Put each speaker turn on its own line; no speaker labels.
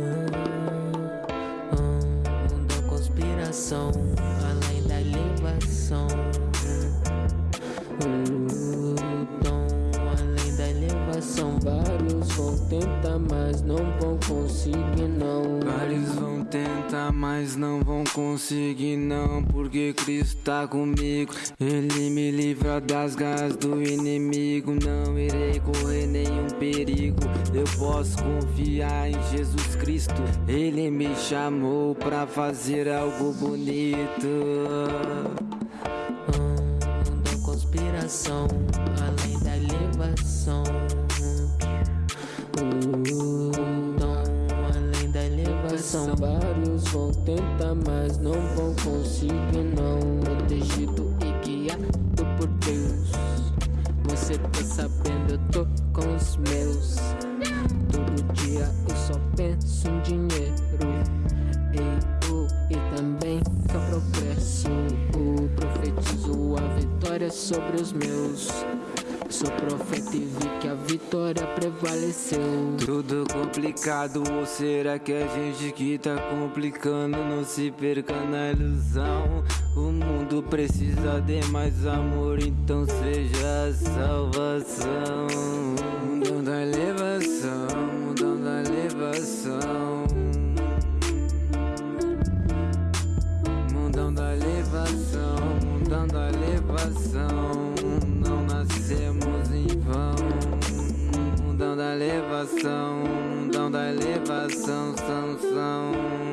Mundo conspiração, além da elevação tentar, mas não vão conseguir, não.
Vários vão tentar, mas não vão conseguir, não. Porque Cristo tá comigo. Ele me livra das garras do inimigo. Não irei correr nenhum perigo. Eu posso confiar em Jesus Cristo. Ele me chamou pra fazer algo bonito.
da conspiração, além da Lutam além da elevação. Vários vão tentar, mas não vão conseguir, não. Protegido e guiado por Deus. Você tá sabendo, eu tô com os meus. Todo dia eu só penso em dinheiro. Ei, vitória sobre os meus. Sou profeta e vi que a vitória prevaleceu.
Tudo complicado, ou será que a gente que tá complicando? Não se perca na ilusão. O mundo precisa de mais amor, então seja a salvação. Mundão da elevação, mundão da elevação. Mundão da elevação, mundão da elevação elevação. Não nascemos em vão. Dão da elevação. Dão da elevação, são, são.